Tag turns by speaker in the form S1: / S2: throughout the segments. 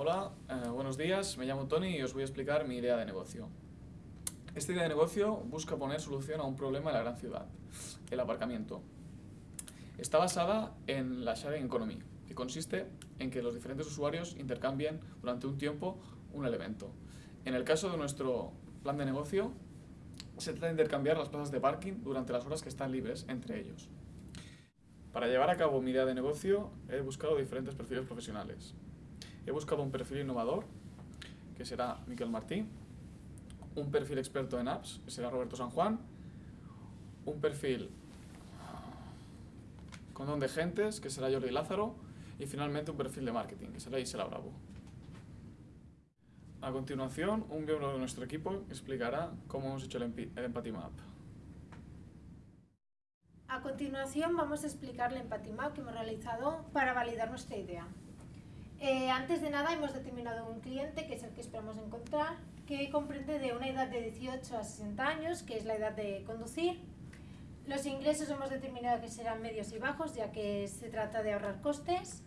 S1: Hola, eh, buenos días, me llamo Tony y os voy a explicar mi idea de negocio. Esta idea de negocio busca poner solución a un problema en la gran ciudad, el aparcamiento. Está basada en la sharing economy, que consiste en que los diferentes usuarios intercambien durante un tiempo un elemento. En el caso de nuestro plan de negocio, se trata de intercambiar las plazas de parking durante las horas que están libres entre ellos. Para llevar a cabo mi idea de negocio he buscado diferentes perfiles profesionales. He buscado un perfil innovador, que será Miquel Martí, un perfil experto en apps, que será Roberto San Juan, un perfil con don de gentes, que será Jordi Lázaro, y finalmente un perfil de marketing, que será Isela Bravo. A continuación, un miembro de nuestro equipo explicará cómo hemos hecho el, el Empathy Map.
S2: A continuación vamos a explicar el Empathy Map que hemos realizado para validar nuestra idea. Eh, antes de nada hemos determinado un cliente, que es el que esperamos encontrar, que comprende de una edad de 18 a 60 años, que es la edad de conducir. Los ingresos hemos determinado que serán medios y bajos, ya que se trata de ahorrar costes,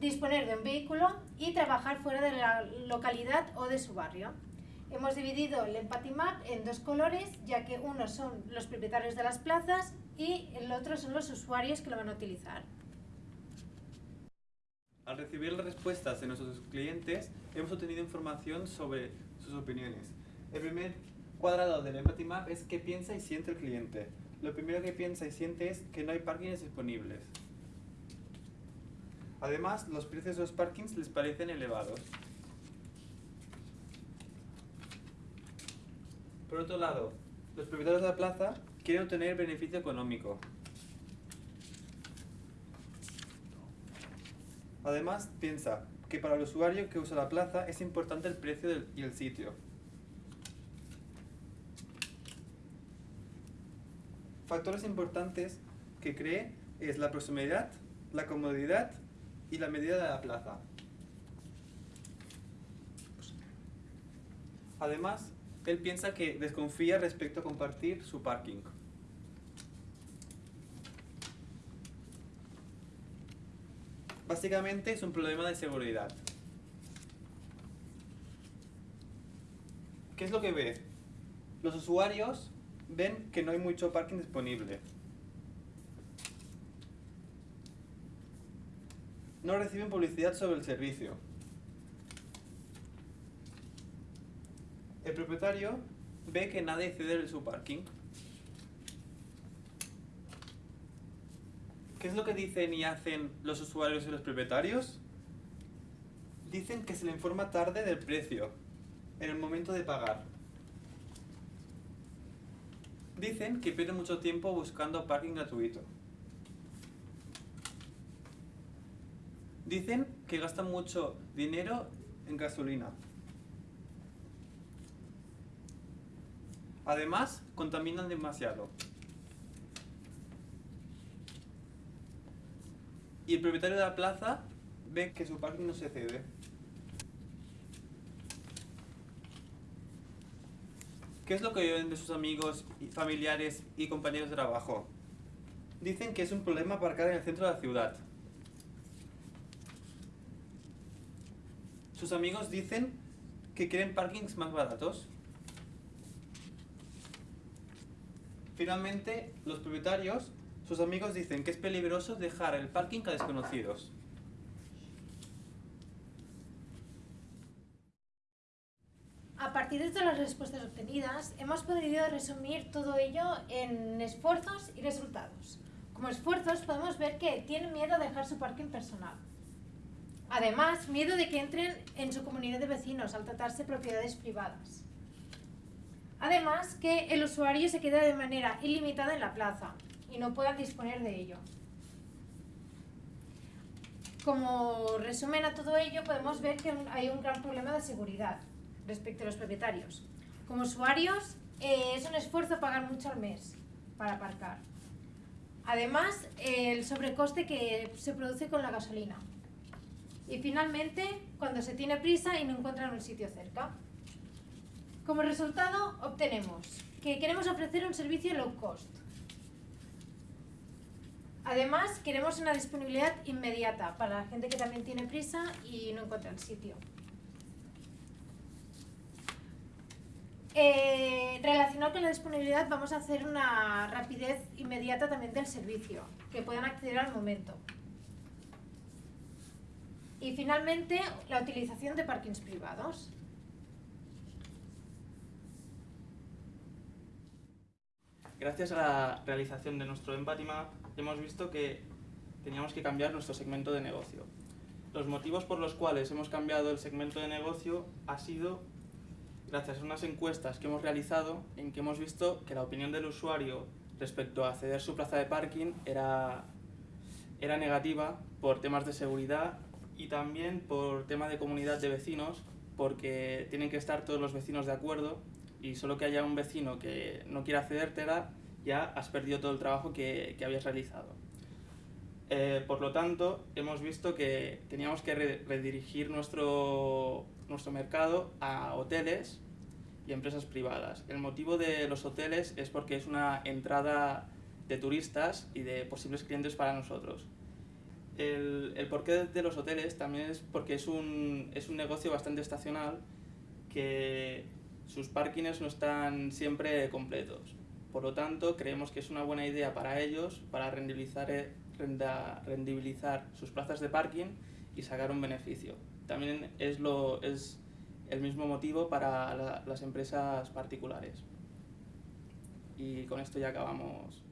S2: disponer de un vehículo y trabajar fuera de la localidad o de su barrio. Hemos dividido el Empathy Map en dos colores, ya que uno son los propietarios de las plazas y el otro son los usuarios que lo van a utilizar.
S3: Al recibir las respuestas de nuestros clientes, hemos obtenido información sobre sus opiniones. El primer cuadrado del Empathy Map es qué piensa y siente el cliente. Lo primero que piensa y siente es que no hay parkings disponibles. Además, los precios de los parkings les parecen elevados. Por otro lado, los propietarios de la plaza quieren obtener beneficio económico. Además, piensa que para el usuario que usa la plaza es importante el precio y el sitio. Factores importantes que cree es la proximidad, la comodidad y la medida de la plaza. Además, él piensa que desconfía respecto a compartir su parking. Básicamente es un problema de seguridad. ¿Qué es lo que ve? Los usuarios ven que no hay mucho parking disponible. No reciben publicidad sobre el servicio. El propietario ve que nadie cede de su parking. ¿Qué es lo que dicen y hacen los usuarios y los propietarios? Dicen que se le informa tarde del precio, en el momento de pagar. Dicen que pierden mucho tiempo buscando parking gratuito. Dicen que gastan mucho dinero en gasolina. Además, contaminan demasiado. Y el propietario de la plaza ve que su parking no se cede. ¿Qué es lo que oyen de sus amigos, familiares y compañeros de trabajo? Dicen que es un problema aparcar en el centro de la ciudad. Sus amigos dicen que quieren parkings más baratos. Finalmente, los propietarios sus amigos dicen que es peligroso dejar el parking a desconocidos.
S2: A partir de las respuestas obtenidas, hemos podido resumir todo ello en esfuerzos y resultados. Como esfuerzos podemos ver que tienen miedo a dejar su parking personal. Además, miedo de que entren en su comunidad de vecinos al tratarse propiedades privadas. Además, que el usuario se queda de manera ilimitada en la plaza, y no puedan disponer de ello. Como resumen a todo ello, podemos ver que hay un gran problema de seguridad respecto a los propietarios. Como usuarios, eh, es un esfuerzo pagar mucho al mes para aparcar. Además, el sobrecoste que se produce con la gasolina. Y finalmente, cuando se tiene prisa y no encuentran un sitio cerca. Como resultado, obtenemos que queremos ofrecer un servicio low cost, Además, queremos una disponibilidad inmediata para la gente que también tiene prisa y no encuentra el sitio. Eh, relacionado con la disponibilidad, vamos a hacer una rapidez inmediata también del servicio, que puedan acceder al momento. Y finalmente, la utilización de parkings privados.
S4: Gracias a la realización de nuestro Empathy Map, hemos visto que teníamos que cambiar nuestro segmento de negocio. Los motivos por los cuales hemos cambiado el segmento de negocio ha sido gracias a unas encuestas que hemos realizado en que hemos visto que la opinión del usuario respecto a ceder su plaza de parking era, era negativa por temas de seguridad y también por tema de comunidad de vecinos porque tienen que estar todos los vecinos de acuerdo y solo que haya un vecino que no quiera cedértela, ya has perdido todo el trabajo que, que habías realizado. Eh, por lo tanto, hemos visto que teníamos que re redirigir nuestro, nuestro mercado a hoteles y empresas privadas. El motivo de los hoteles es porque es una entrada de turistas y de posibles clientes para nosotros. El, el porqué de los hoteles también es porque es un, es un negocio bastante estacional que sus parkings no están siempre completos. Por lo tanto, creemos que es una buena idea para ellos para rendibilizar, eh, renda, rendibilizar sus plazas de parking y sacar un beneficio. También es, lo, es el mismo motivo para la, las empresas particulares. Y con esto ya acabamos